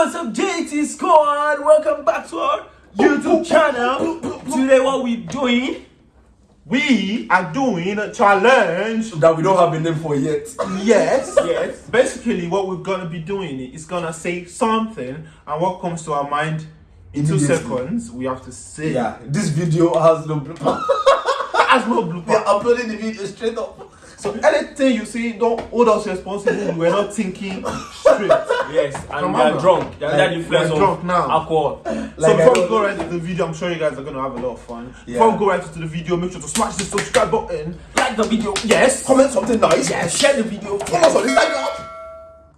what's up, JT Squad? Welcome back to our YouTube channel. Today, what we doing? We are doing a challenge. that we don't have a name for yet. Yes, yes. Basically, what we're gonna be doing is gonna say something, and what comes to our mind in two seconds, we have to say. Yeah, this video has no blooper. As no blooper. We're uploading the video straight up. So anything you see, don't hold us responsible. We're not thinking straight. Yes, and Come we are on. drunk. They are under the influence we are of drunk now. alcohol. so Like, I before we don't- go right into the video, I'm sure you guys are gonna have a lot of fun. Before we go right into the video, make sure to smash the subscribe button. Like the video. Yes. Comment something nice. Yes. Share the video. Follow us on Instagram.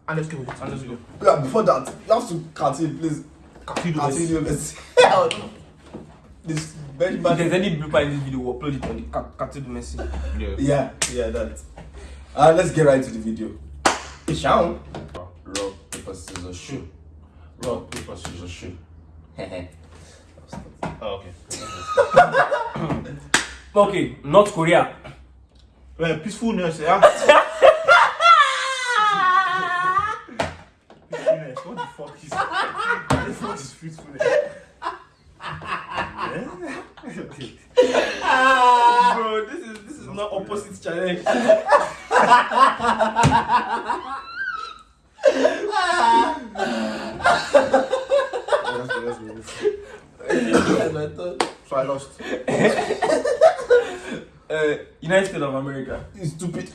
And let's go. And let's go. Yeah, before that, you have to continue, please. Continue. Continue. Let's This If bad. there's any blooper in this video, we'll upload it on the Messi. Yeah. Yeah, yeah, that. Uh, let's get right to the video. Rock, paper, scissors, shoe. Rock, paper, scissors, shoe. Oh, okay. Okay, North Korea. Well, peacefulness, yeah? peacefulness. What the fuck is what the fuck is peacefulness? Bro, this is this is not opposite challenge. So I lost. Uh, United States of America. You stupid.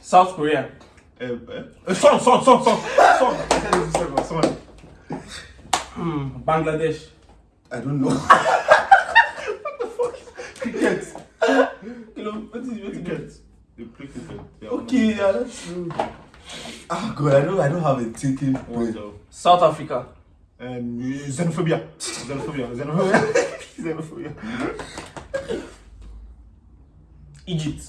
South Korea. Uh, uh, uh, song, song, song, song, song. I said this is song, song. Hmm, Bangladesh. I don't know. Cricket. You know, what is what is Cricket? They play cricket. Okay, yeah, that's true. Ah, God, I don't, I don't have a thinking brain. South Africa. Um, xenophobia. Xenophobia. Xenophobia. Xenophobia. Egypt.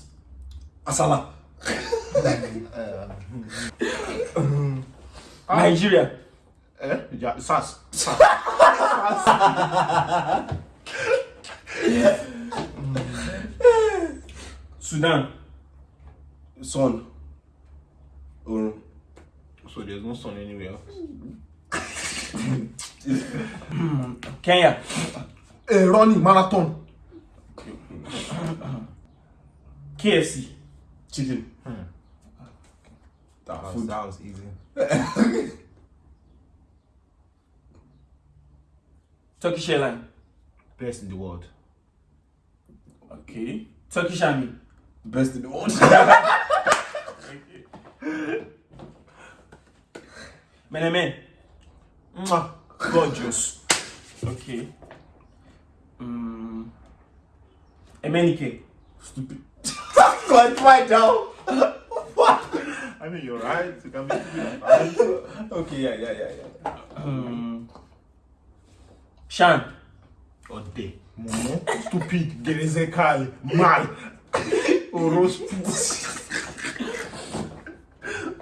Asala. Nigeria. Eh? Yeah, SAS. SAS. Sudan. Son. Or So there's no sun anywhere else. Kenya. Eh, running marathon. KFC. chicken. Hmm. That That was, that was easy. Turkish Airlines. Best in the world. Okay. Turkish Army. Best in the world. okay. Menemen. Mwah. Gorgeous. Okay. Mm. Emenike. Stupid. God, right now. what? I mean, you're right. You can make it right. Okay, yeah, yeah, yeah, yeah. Mm. Shan. Ode. Momo. Stupid. Gerizekal. Mal. Orospu.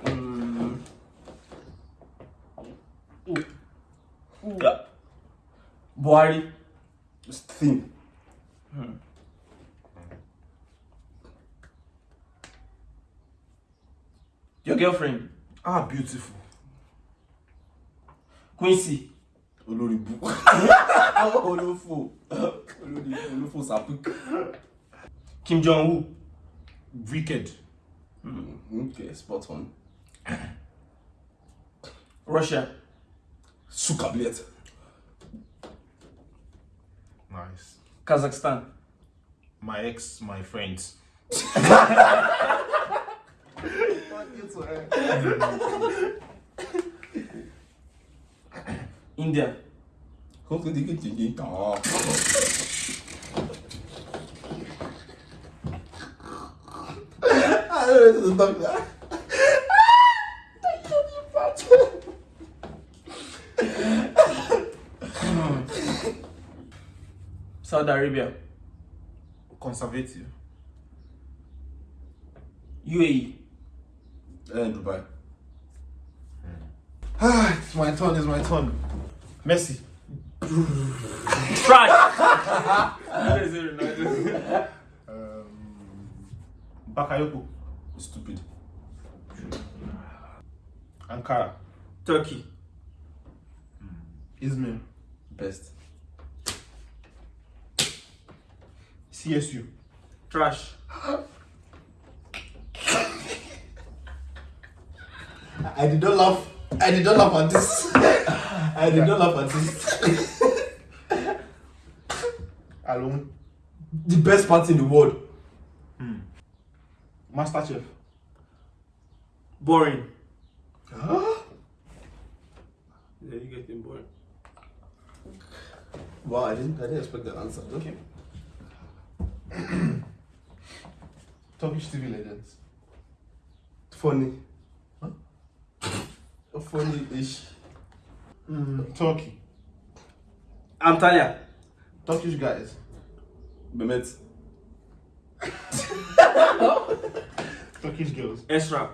Mm. Buhari. Thin. Your girlfriend. Ah, beautiful. Quincy. Oloribu. Olofo. Oloribu. Olofo sapuk. Kim Jong Un. Wicked. Hmm, okay, spot on. Russia. Sukablet. Nice. Kazakhstan. My ex, my friends. India. Hope they get you. I don't this is not Saudi Arabia. Conservative. UAE. Eh, Dubai. Ah, it's my turn. It's my turn. Messi. Trash. Um, Bakayoko. Stupid. Ankara. Turkey. Izmir. Best. CSU. Trash. I did not laugh. I did not laugh at this. I did not laugh at this. Alone. the best party in the world. Hmm. Masterchef. Boring. Huh? Yeah, you getting boring. Wow, I didn't. I didn't expect that answer. Okay. Turkish TV legends. Funny. Huh? Funny-ish. Turkey. Antalya. Turkish guys. Mehmet. Turkish girls. Esra.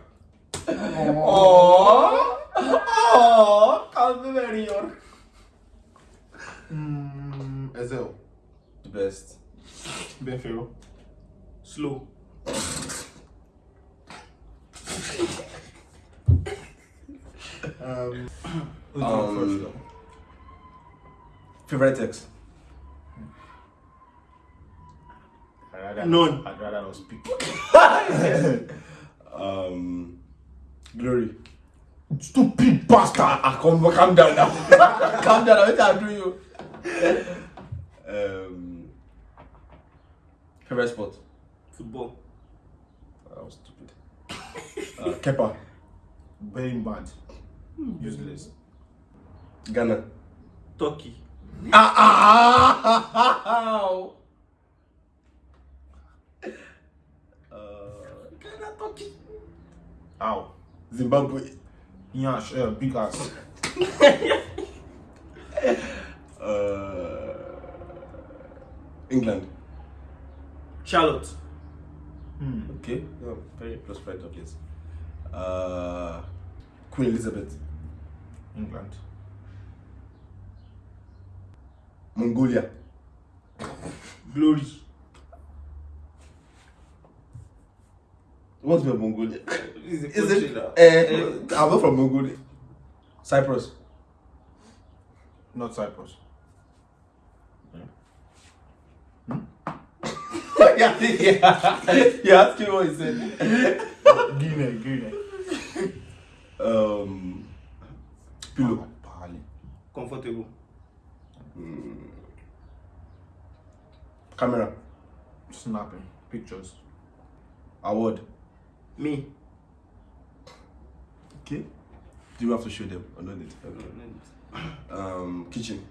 Oh, oh, kalbim eriyor. Mm, Ezel. The best. Benfero. Slow. Um, who's Um, um, first though? Favorite ex. I'd rather, None. I'd rather not speak. Um, Glory. Stupid bastard! Ah, come, calm down now. calm down. What I do you? um, favorite sport. Football. That was stupid. Uh, Kepa. Very bad. Useless. Ghana. Turkey. Ah, ah, ah, ah, Uh, Ghana, Turkey. Ow. Zimbabwe. Yash, uh, big ass. Uh, England. Charlotte. Hmm. Okay. Yeah, very close friend of yours. Uh, Queen Elizabeth. England. Mongolia. Glory. What's about Mongolia? Is Is it? Uh, I'm not from Mongolia. Cyprus. Not Cyprus. yeah, yeah. You asked me what he said. Guinea, Guinea. Um, pillow. Pali. Comfortable. Camera. Snapping. Pictures. Award. Me. Okay. Do you have to show them or not? Need? Um, kitchen.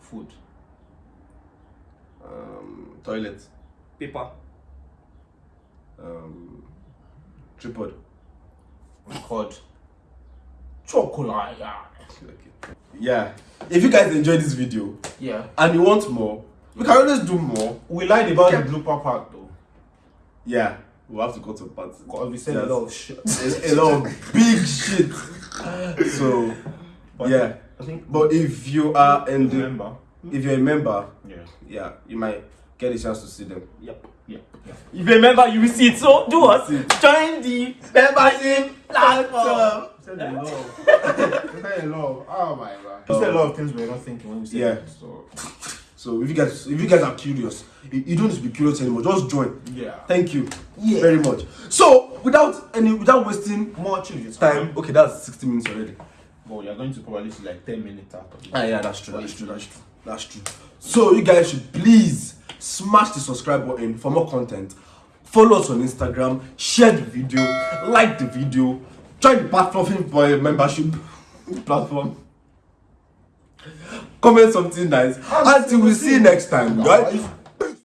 Food. Um, toilet. Paper. Um, tripod. Record. Chocolate. Yeah. If you guys enjoyed this video Yeah. and you want more, we can always do more. We lied about Yeah. the blooper part though. Yeah. We'll have to go to a party. Because we said a lot of shit. a, a lot of big shit. So But yeah. I think. But if you are in the Remember? Hmm? if you're a member, Yeah. yeah, you might get a chance to see them. Yep. Yeah. Yeah. If you remember, you will see it. So do us. Join the membership platform. We said a lot. of- we said a lot. Oh my god. We said a lot of things we were not thinking when we said Yeah. it. So So if you guys if you guys are curious, you, you don't need to be curious anymore. Just join. yeah. Thank you Yeah. very much. So without any without wasting More children. time, okay, that's 60 minutes already. Well, you're going to probably see like 10 minutes out of it. Ah, yeah, that's true. That's true. That's true. That's true. So you guys should please smash the subscribe button for more content. Follow us on Instagram, share the video, like the video, join the platform for a membership platform. Comment something nice. Until we see you next time, guys.